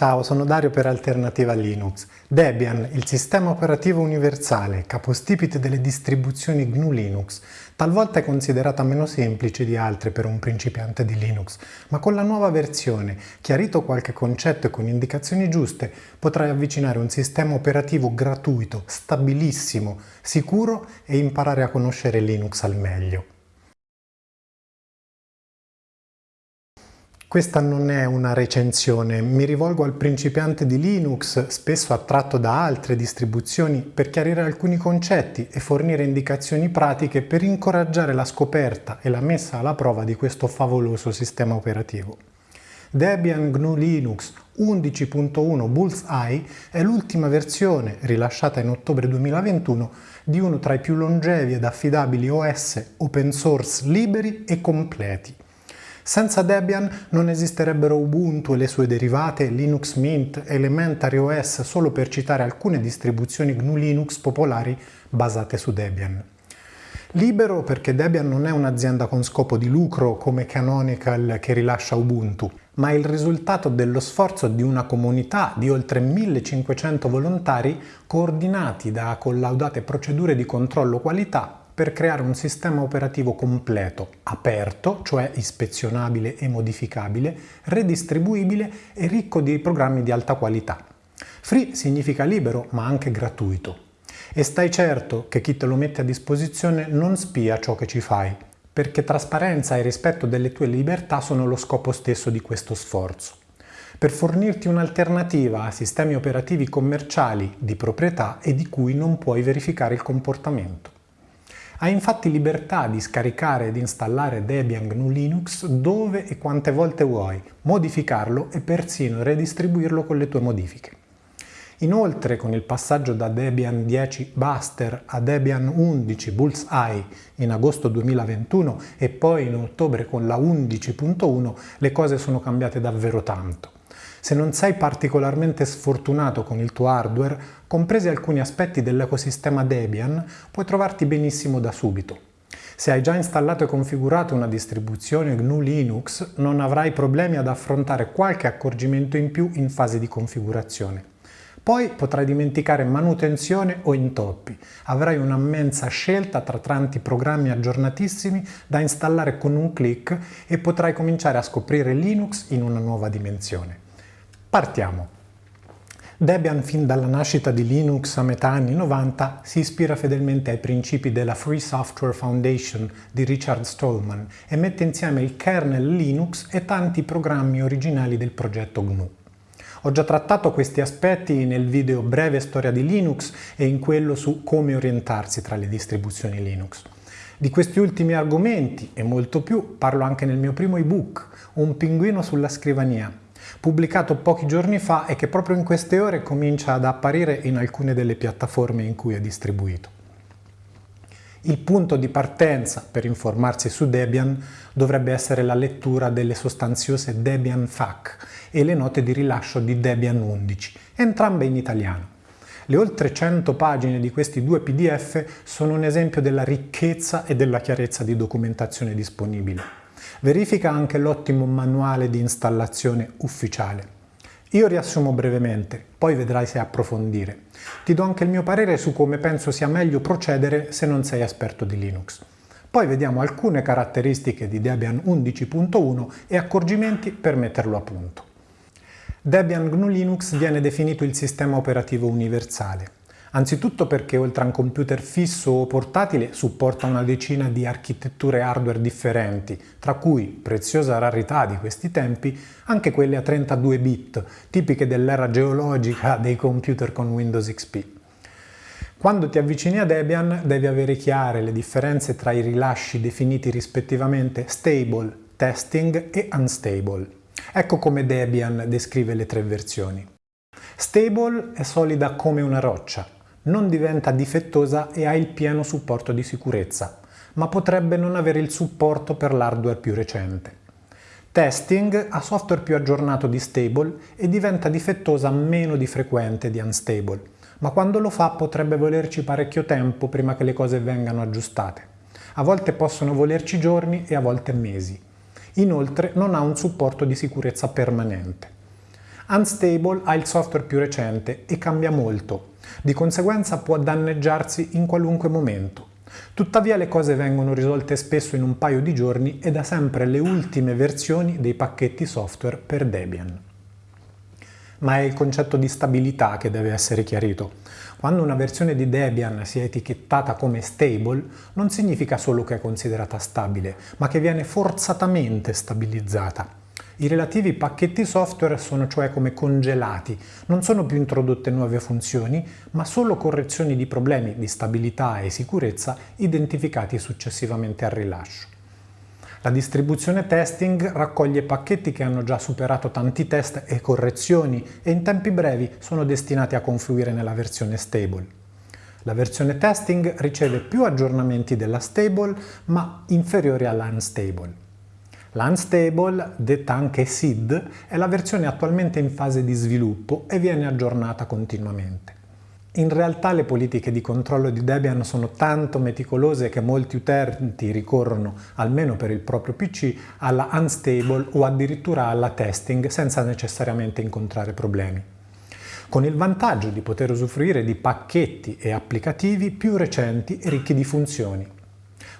Ciao, sono Dario per Alternativa Linux. Debian, il sistema operativo universale, capostipite delle distribuzioni GNU Linux, talvolta è considerata meno semplice di altre per un principiante di Linux, ma con la nuova versione, chiarito qualche concetto e con indicazioni giuste, potrai avvicinare un sistema operativo gratuito, stabilissimo, sicuro e imparare a conoscere Linux al meglio. Questa non è una recensione, mi rivolgo al principiante di Linux, spesso attratto da altre distribuzioni, per chiarire alcuni concetti e fornire indicazioni pratiche per incoraggiare la scoperta e la messa alla prova di questo favoloso sistema operativo. Debian GNU Linux 11.1 Bullseye è l'ultima versione, rilasciata in ottobre 2021, di uno tra i più longevi ed affidabili OS open source liberi e completi. Senza Debian non esisterebbero Ubuntu e le sue derivate, Linux Mint, Elementary OS, solo per citare alcune distribuzioni GNU Linux popolari basate su Debian. Libero perché Debian non è un'azienda con scopo di lucro come Canonical che rilascia Ubuntu, ma il risultato dello sforzo di una comunità di oltre 1500 volontari coordinati da collaudate procedure di controllo qualità per creare un sistema operativo completo, aperto, cioè ispezionabile e modificabile, redistribuibile e ricco di programmi di alta qualità. Free significa libero, ma anche gratuito. E stai certo che chi te lo mette a disposizione non spia ciò che ci fai, perché trasparenza e rispetto delle tue libertà sono lo scopo stesso di questo sforzo. Per fornirti un'alternativa a sistemi operativi commerciali di proprietà e di cui non puoi verificare il comportamento. Hai infatti libertà di scaricare ed installare Debian GNU Linux dove e quante volte vuoi, modificarlo e persino redistribuirlo con le tue modifiche. Inoltre, con il passaggio da Debian 10 Buster a Debian 11 Bullseye in agosto 2021 e poi in ottobre con la 11.1, le cose sono cambiate davvero tanto. Se non sei particolarmente sfortunato con il tuo hardware, compresi alcuni aspetti dell'ecosistema Debian, puoi trovarti benissimo da subito. Se hai già installato e configurato una distribuzione GNU Linux, non avrai problemi ad affrontare qualche accorgimento in più in fase di configurazione. Poi potrai dimenticare manutenzione o intoppi. Avrai un'ammensa scelta tra tanti programmi aggiornatissimi da installare con un clic e potrai cominciare a scoprire Linux in una nuova dimensione. Partiamo! Debian fin dalla nascita di Linux a metà anni 90 si ispira fedelmente ai principi della Free Software Foundation di Richard Stallman e mette insieme il kernel Linux e tanti programmi originali del progetto GNU. Ho già trattato questi aspetti nel video Breve storia di Linux e in quello su come orientarsi tra le distribuzioni Linux. Di questi ultimi argomenti e molto più parlo anche nel mio primo ebook, Un pinguino sulla scrivania, pubblicato pochi giorni fa e che proprio in queste ore comincia ad apparire in alcune delle piattaforme in cui è distribuito. Il punto di partenza per informarsi su Debian dovrebbe essere la lettura delle sostanziose Debian FAQ e le note di rilascio di Debian 11, entrambe in italiano. Le oltre 100 pagine di questi due pdf sono un esempio della ricchezza e della chiarezza di documentazione disponibile. Verifica anche l'ottimo manuale di installazione ufficiale. Io riassumo brevemente, poi vedrai se approfondire. Ti do anche il mio parere su come penso sia meglio procedere se non sei esperto di Linux. Poi vediamo alcune caratteristiche di Debian 11.1 e accorgimenti per metterlo a punto. Debian GNU Linux viene definito il sistema operativo universale. Anzitutto perché oltre a un computer fisso o portatile supporta una decina di architetture hardware differenti, tra cui, preziosa rarità di questi tempi, anche quelle a 32 bit, tipiche dell'era geologica dei computer con Windows XP. Quando ti avvicini a Debian devi avere chiare le differenze tra i rilasci definiti rispettivamente stable, testing e unstable. Ecco come Debian descrive le tre versioni. Stable è solida come una roccia, non diventa difettosa e ha il pieno supporto di sicurezza, ma potrebbe non avere il supporto per l'hardware più recente. Testing ha software più aggiornato di stable e diventa difettosa meno di frequente di unstable, ma quando lo fa potrebbe volerci parecchio tempo prima che le cose vengano aggiustate. A volte possono volerci giorni e a volte mesi. Inoltre non ha un supporto di sicurezza permanente. Unstable ha il software più recente e cambia molto, di conseguenza può danneggiarsi in qualunque momento. Tuttavia le cose vengono risolte spesso in un paio di giorni e da sempre le ultime versioni dei pacchetti software per Debian. Ma è il concetto di stabilità che deve essere chiarito. Quando una versione di Debian sia etichettata come stable, non significa solo che è considerata stabile, ma che viene forzatamente stabilizzata. I relativi pacchetti software sono cioè come congelati, non sono più introdotte nuove funzioni, ma solo correzioni di problemi di stabilità e sicurezza identificati successivamente al rilascio. La distribuzione testing raccoglie pacchetti che hanno già superato tanti test e correzioni e in tempi brevi sono destinati a confluire nella versione stable. La versione testing riceve più aggiornamenti della stable ma inferiori all'unstable. L'Unstable, detta anche SID, è la versione attualmente in fase di sviluppo e viene aggiornata continuamente. In realtà le politiche di controllo di Debian sono tanto meticolose che molti utenti ricorrono, almeno per il proprio PC, alla Unstable o addirittura alla testing senza necessariamente incontrare problemi con il vantaggio di poter usufruire di pacchetti e applicativi più recenti e ricchi di funzioni.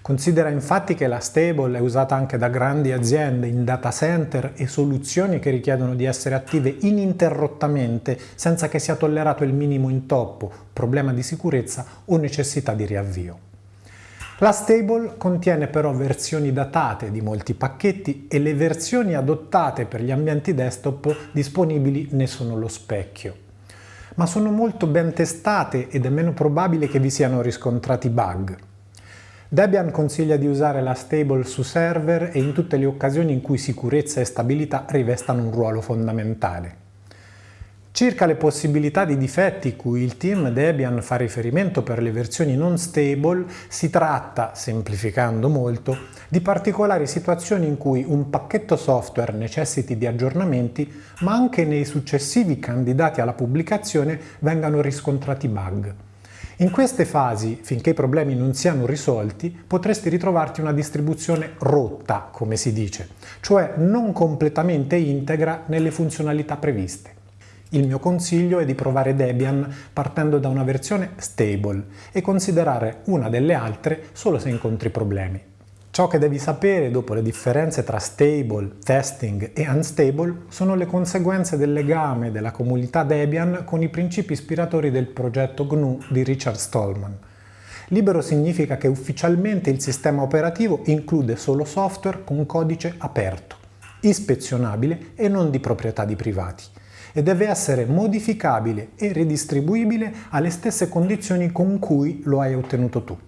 Considera infatti che la stable è usata anche da grandi aziende in data center e soluzioni che richiedono di essere attive ininterrottamente senza che sia tollerato il minimo intoppo, problema di sicurezza o necessità di riavvio. La stable contiene però versioni datate di molti pacchetti e le versioni adottate per gli ambienti desktop disponibili ne sono lo specchio. Ma sono molto ben testate ed è meno probabile che vi siano riscontrati bug. Debian consiglia di usare la stable su server e in tutte le occasioni in cui sicurezza e stabilità rivestano un ruolo fondamentale. Circa le possibilità di difetti cui il team Debian fa riferimento per le versioni non stable, si tratta, semplificando molto, di particolari situazioni in cui un pacchetto software necessiti di aggiornamenti, ma anche nei successivi candidati alla pubblicazione vengano riscontrati bug. In queste fasi, finché i problemi non siano risolti, potresti ritrovarti una distribuzione rotta, come si dice, cioè non completamente integra nelle funzionalità previste. Il mio consiglio è di provare Debian partendo da una versione stable e considerare una delle altre solo se incontri problemi. Ciò che devi sapere dopo le differenze tra stable, testing e unstable sono le conseguenze del legame della comunità Debian con i principi ispiratori del progetto GNU di Richard Stallman. Libero significa che ufficialmente il sistema operativo include solo software con codice aperto, ispezionabile e non di proprietà di privati e deve essere modificabile e ridistribuibile alle stesse condizioni con cui lo hai ottenuto tu.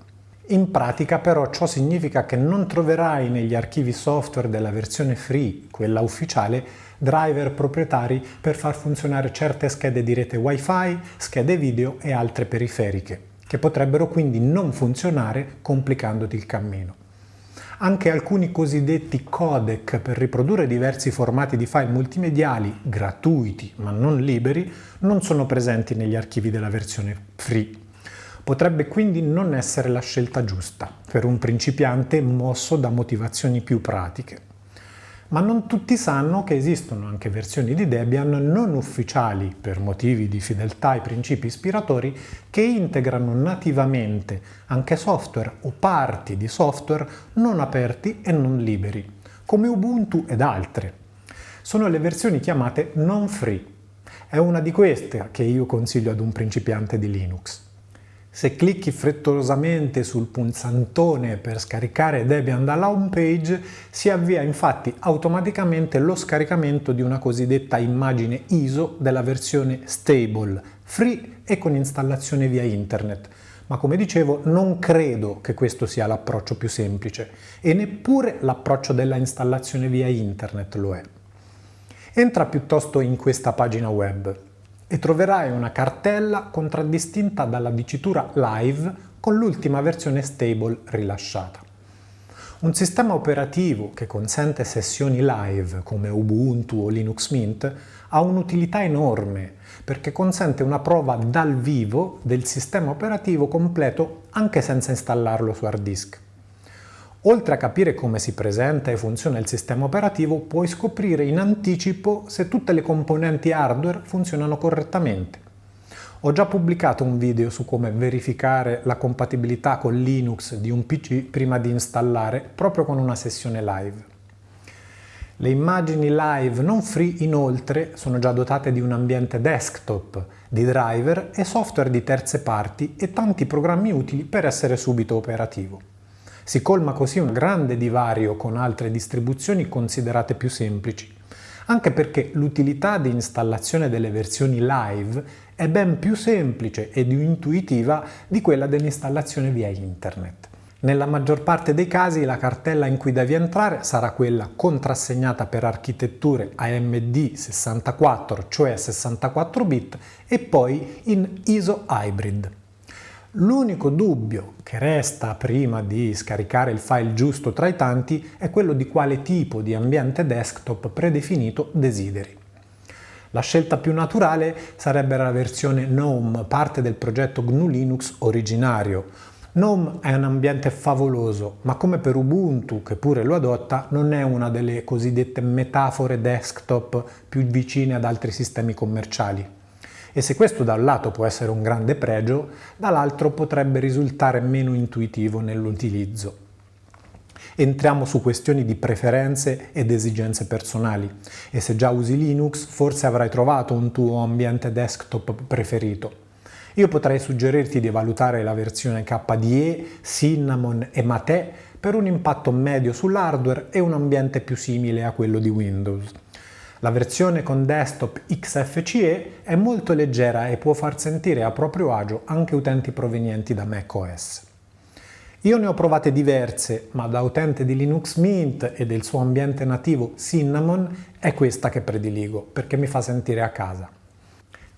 In pratica però ciò significa che non troverai negli archivi software della versione free, quella ufficiale, driver proprietari per far funzionare certe schede di rete wifi, schede video e altre periferiche, che potrebbero quindi non funzionare complicandoti il cammino. Anche alcuni cosiddetti codec per riprodurre diversi formati di file multimediali, gratuiti ma non liberi, non sono presenti negli archivi della versione free Potrebbe quindi non essere la scelta giusta per un principiante mosso da motivazioni più pratiche. Ma non tutti sanno che esistono anche versioni di Debian non ufficiali per motivi di fedeltà ai principi ispiratori che integrano nativamente anche software o parti di software non aperti e non liberi, come Ubuntu ed altre. Sono le versioni chiamate non free. È una di queste che io consiglio ad un principiante di Linux. Se clicchi frettolosamente sul pulsantone per scaricare Debian dalla home page, si avvia infatti automaticamente lo scaricamento di una cosiddetta immagine ISO della versione stable, free e con installazione via internet. Ma come dicevo, non credo che questo sia l'approccio più semplice e neppure l'approccio della installazione via internet lo è. Entra piuttosto in questa pagina web e troverai una cartella contraddistinta dalla dicitura Live con l'ultima versione stable rilasciata. Un sistema operativo che consente sessioni live come Ubuntu o Linux Mint ha un'utilità enorme perché consente una prova dal vivo del sistema operativo completo anche senza installarlo su hard disk. Oltre a capire come si presenta e funziona il sistema operativo, puoi scoprire in anticipo se tutte le componenti hardware funzionano correttamente. Ho già pubblicato un video su come verificare la compatibilità con Linux di un PC prima di installare, proprio con una sessione live. Le immagini live non free inoltre sono già dotate di un ambiente desktop, di driver e software di terze parti e tanti programmi utili per essere subito operativo. Si colma così un grande divario con altre distribuzioni considerate più semplici, anche perché l'utilità di installazione delle versioni live è ben più semplice ed intuitiva di quella dell'installazione via internet. Nella maggior parte dei casi la cartella in cui devi entrare sarà quella contrassegnata per architetture AMD 64, cioè 64 bit, e poi in ISO Hybrid. L'unico dubbio che resta prima di scaricare il file giusto tra i tanti è quello di quale tipo di ambiente desktop predefinito desideri. La scelta più naturale sarebbe la versione GNOME, parte del progetto GNU Linux originario. GNOME è un ambiente favoloso, ma come per Ubuntu, che pure lo adotta, non è una delle cosiddette metafore desktop più vicine ad altri sistemi commerciali. E se questo da un lato può essere un grande pregio, dall'altro potrebbe risultare meno intuitivo nell'utilizzo. Entriamo su questioni di preferenze ed esigenze personali e se già usi Linux forse avrai trovato un tuo ambiente desktop preferito. Io potrei suggerirti di valutare la versione KDE, Cinnamon e Mate per un impatto medio sull'hardware e un ambiente più simile a quello di Windows. La versione con desktop XFCE è molto leggera e può far sentire a proprio agio anche utenti provenienti da macOS. Io ne ho provate diverse, ma da utente di Linux Mint e del suo ambiente nativo Cinnamon è questa che prediligo, perché mi fa sentire a casa.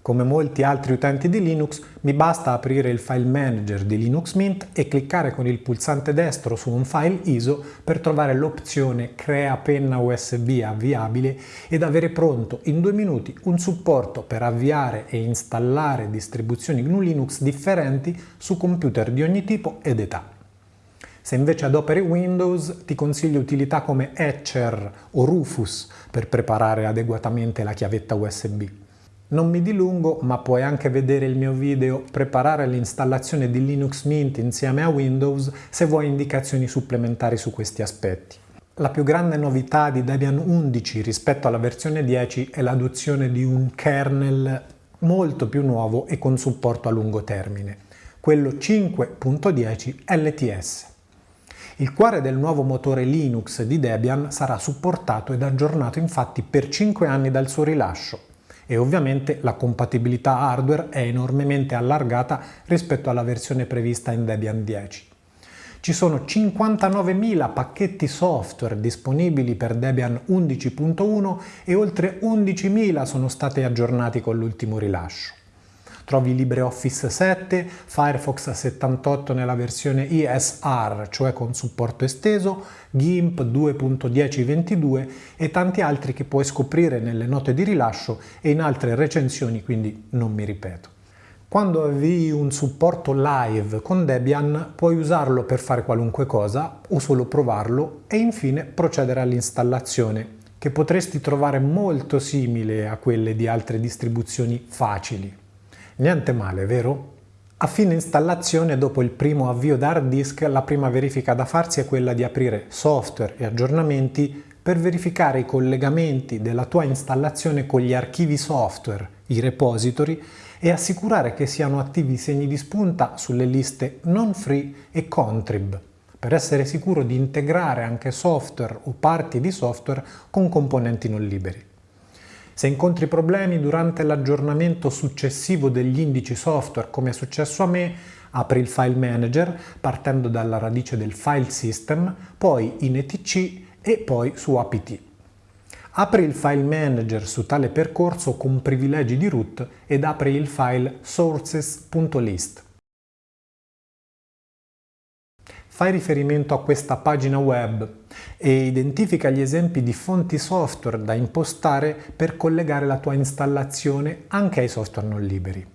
Come molti altri utenti di Linux, mi basta aprire il file manager di Linux Mint e cliccare con il pulsante destro su un file ISO per trovare l'opzione Crea penna USB avviabile ed avere pronto in due minuti un supporto per avviare e installare distribuzioni GNU Linux differenti su computer di ogni tipo ed età. Se invece adoperi Windows ti consiglio utilità come Etcher o Rufus per preparare adeguatamente la chiavetta USB. Non mi dilungo, ma puoi anche vedere il mio video Preparare l'installazione di Linux Mint insieme a Windows se vuoi indicazioni supplementari su questi aspetti. La più grande novità di Debian 11 rispetto alla versione 10 è l'adozione di un kernel molto più nuovo e con supporto a lungo termine, quello 5.10 LTS. Il cuore del nuovo motore Linux di Debian sarà supportato ed aggiornato infatti per 5 anni dal suo rilascio e ovviamente la compatibilità hardware è enormemente allargata rispetto alla versione prevista in Debian 10. Ci sono 59.000 pacchetti software disponibili per Debian 11.1 e oltre 11.000 sono stati aggiornati con l'ultimo rilascio. Trovi LibreOffice 7, Firefox 78 nella versione ESR, cioè con supporto esteso, GIMP 2.1022 e tanti altri che puoi scoprire nelle note di rilascio e in altre recensioni, quindi non mi ripeto. Quando avvii un supporto live con Debian puoi usarlo per fare qualunque cosa o solo provarlo e infine procedere all'installazione che potresti trovare molto simile a quelle di altre distribuzioni facili. Niente male, vero? A fine installazione, dopo il primo avvio da hard disk, la prima verifica da farsi è quella di aprire software e aggiornamenti per verificare i collegamenti della tua installazione con gli archivi software, i repository, e assicurare che siano attivi i segni di spunta sulle liste non free e contrib, per essere sicuro di integrare anche software o parti di software con componenti non liberi. Se incontri problemi durante l'aggiornamento successivo degli indici software, come è successo a me, apri il file manager partendo dalla radice del file system, poi in etc e poi su apt. Apri il file manager su tale percorso con privilegi di root ed apri il file sources.list. Fai riferimento a questa pagina web e identifica gli esempi di fonti software da impostare per collegare la tua installazione anche ai software non liberi.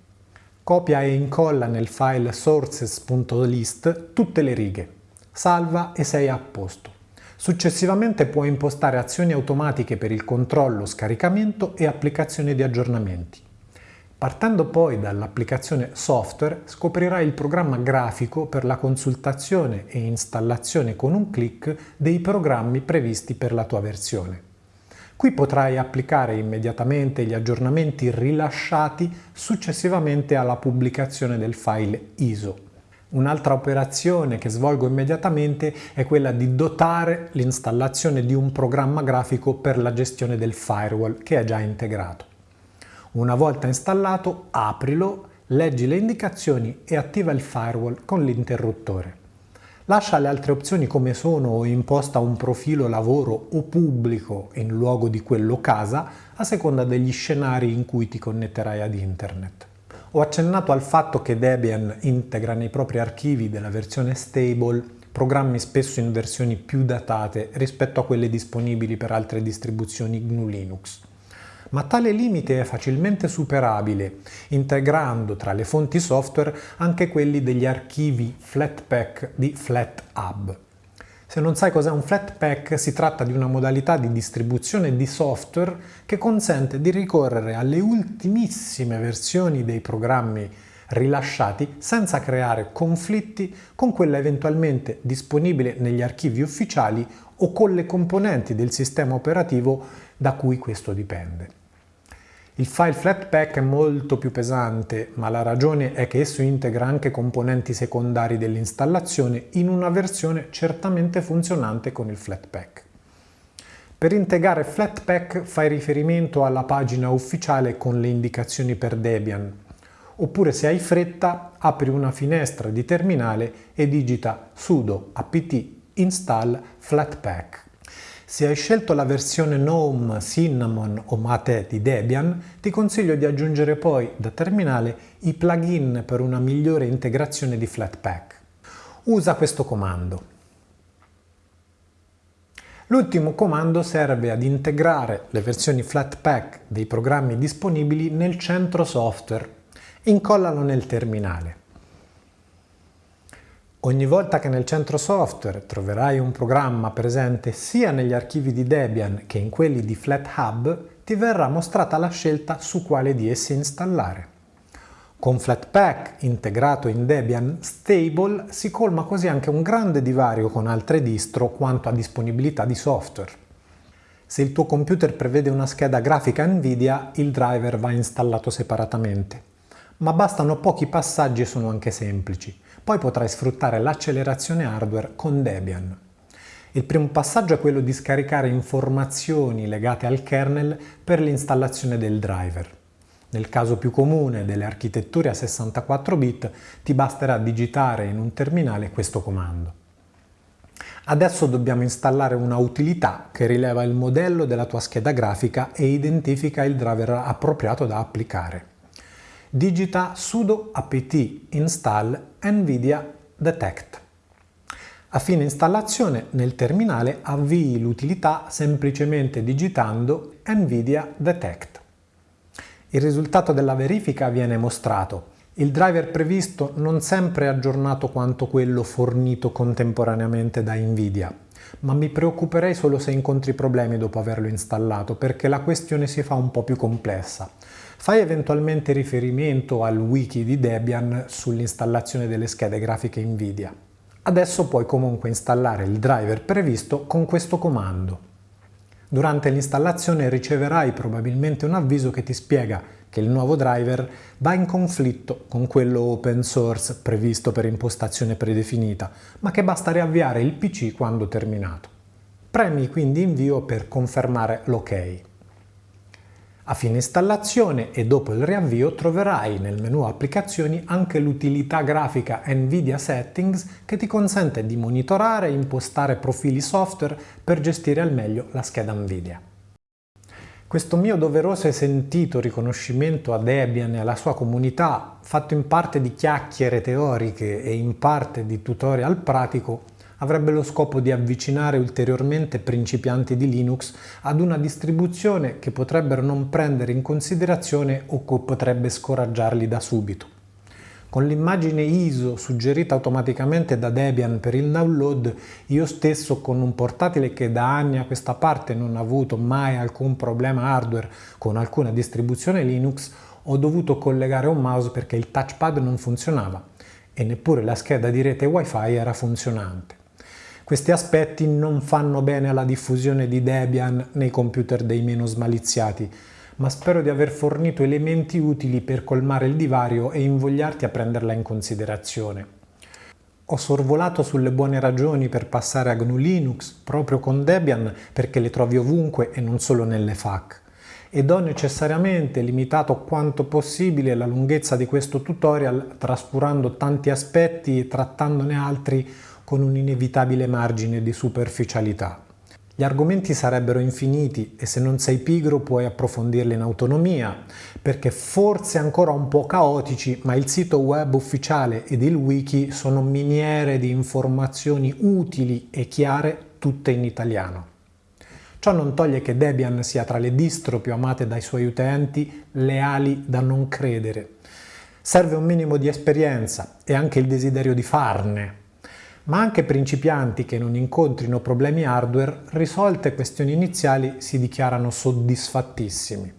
Copia e incolla nel file sources.list tutte le righe. salva e sei a posto. Successivamente puoi impostare azioni automatiche per il controllo, scaricamento e applicazione di aggiornamenti. Partendo poi dall'applicazione software scoprirai il programma grafico per la consultazione e installazione con un clic dei programmi previsti per la tua versione. Qui potrai applicare immediatamente gli aggiornamenti rilasciati successivamente alla pubblicazione del file ISO. Un'altra operazione che svolgo immediatamente è quella di dotare l'installazione di un programma grafico per la gestione del firewall che è già integrato. Una volta installato, aprilo, leggi le indicazioni e attiva il firewall con l'interruttore. Lascia le altre opzioni come sono o imposta un profilo lavoro o pubblico in luogo di quello casa a seconda degli scenari in cui ti connetterai ad internet. Ho accennato al fatto che Debian integra nei propri archivi della versione stable programmi spesso in versioni più datate rispetto a quelle disponibili per altre distribuzioni GNU Linux ma tale limite è facilmente superabile, integrando tra le fonti software anche quelli degli archivi Flatpak di FlatHub. Se non sai cos'è un Flatpak, si tratta di una modalità di distribuzione di software che consente di ricorrere alle ultimissime versioni dei programmi rilasciati senza creare conflitti con quella eventualmente disponibile negli archivi ufficiali o con le componenti del sistema operativo da cui questo dipende. Il file Flatpak è molto più pesante, ma la ragione è che esso integra anche componenti secondari dell'installazione in una versione certamente funzionante con il Flatpak. Per integrare Flatpak fai riferimento alla pagina ufficiale con le indicazioni per Debian, oppure se hai fretta apri una finestra di terminale e digita sudo apt install flatpak. Se hai scelto la versione GNOME, Cinnamon o Mate di Debian, ti consiglio di aggiungere poi da terminale i plugin per una migliore integrazione di Flatpak. Usa questo comando. L'ultimo comando serve ad integrare le versioni Flatpak dei programmi disponibili nel centro software. Incollalo nel terminale. Ogni volta che nel centro software troverai un programma presente sia negli archivi di Debian che in quelli di FlatHub, ti verrà mostrata la scelta su quale di essi installare. Con Flatpak integrato in Debian Stable si colma così anche un grande divario con altre distro quanto a disponibilità di software. Se il tuo computer prevede una scheda grafica Nvidia, il driver va installato separatamente. Ma bastano pochi passaggi e sono anche semplici. Poi potrai sfruttare l'accelerazione hardware con Debian. Il primo passaggio è quello di scaricare informazioni legate al kernel per l'installazione del driver. Nel caso più comune delle architetture a 64 bit ti basterà digitare in un terminale questo comando. Adesso dobbiamo installare una utilità che rileva il modello della tua scheda grafica e identifica il driver appropriato da applicare digita sudo apt install nvidia detect. A fine installazione nel terminale avvii l'utilità semplicemente digitando nvidia detect. Il risultato della verifica viene mostrato. Il driver previsto non sempre è aggiornato quanto quello fornito contemporaneamente da Nvidia, ma mi preoccuperei solo se incontri problemi dopo averlo installato perché la questione si fa un po' più complessa. Fai eventualmente riferimento al wiki di Debian sull'installazione delle schede grafiche Nvidia. Adesso puoi comunque installare il driver previsto con questo comando. Durante l'installazione riceverai probabilmente un avviso che ti spiega che il nuovo driver va in conflitto con quello open source previsto per impostazione predefinita, ma che basta riavviare il PC quando terminato. Premi quindi invio per confermare l'ok. A fine installazione e dopo il riavvio troverai nel menu applicazioni anche l'utilità grafica NVIDIA Settings che ti consente di monitorare e impostare profili software per gestire al meglio la scheda NVIDIA. Questo mio doveroso e sentito riconoscimento a Debian e alla sua comunità, fatto in parte di chiacchiere teoriche e in parte di tutorial pratico, avrebbe lo scopo di avvicinare ulteriormente principianti di Linux ad una distribuzione che potrebbero non prendere in considerazione o che potrebbe scoraggiarli da subito. Con l'immagine ISO suggerita automaticamente da Debian per il download, io stesso con un portatile che da anni a questa parte non ha avuto mai alcun problema hardware con alcuna distribuzione Linux, ho dovuto collegare un mouse perché il touchpad non funzionava e neppure la scheda di rete wifi era funzionante. Questi aspetti non fanno bene alla diffusione di Debian nei computer dei meno smaliziati, ma spero di aver fornito elementi utili per colmare il divario e invogliarti a prenderla in considerazione. Ho sorvolato sulle buone ragioni per passare a GNU Linux proprio con Debian perché le trovi ovunque e non solo nelle FAQ ed ho necessariamente limitato quanto possibile la lunghezza di questo tutorial trascurando tanti aspetti e trattandone altri con un inevitabile margine di superficialità. Gli argomenti sarebbero infiniti e se non sei pigro puoi approfondirli in autonomia, perché forse ancora un po' caotici, ma il sito web ufficiale ed il wiki sono miniere di informazioni utili e chiare tutte in italiano. Ciò non toglie che Debian sia tra le distro più amate dai suoi utenti, leali da non credere. Serve un minimo di esperienza e anche il desiderio di farne, ma anche principianti che non incontrino problemi hardware, risolte questioni iniziali si dichiarano soddisfattissimi.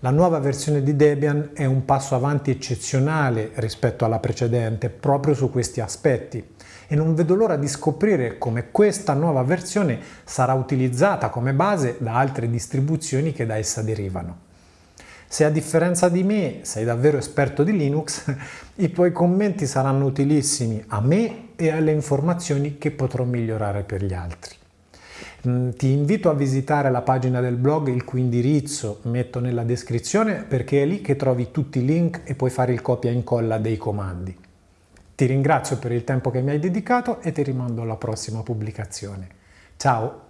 La nuova versione di Debian è un passo avanti eccezionale rispetto alla precedente proprio su questi aspetti e non vedo l'ora di scoprire come questa nuova versione sarà utilizzata come base da altre distribuzioni che da essa derivano. Se a differenza di me sei davvero esperto di Linux, i tuoi commenti saranno utilissimi a me e alle informazioni che potrò migliorare per gli altri. Mm, ti invito a visitare la pagina del blog il cui indirizzo metto nella descrizione perché è lì che trovi tutti i link e puoi fare il copia e incolla dei comandi. Ti ringrazio per il tempo che mi hai dedicato e ti rimando alla prossima pubblicazione. Ciao!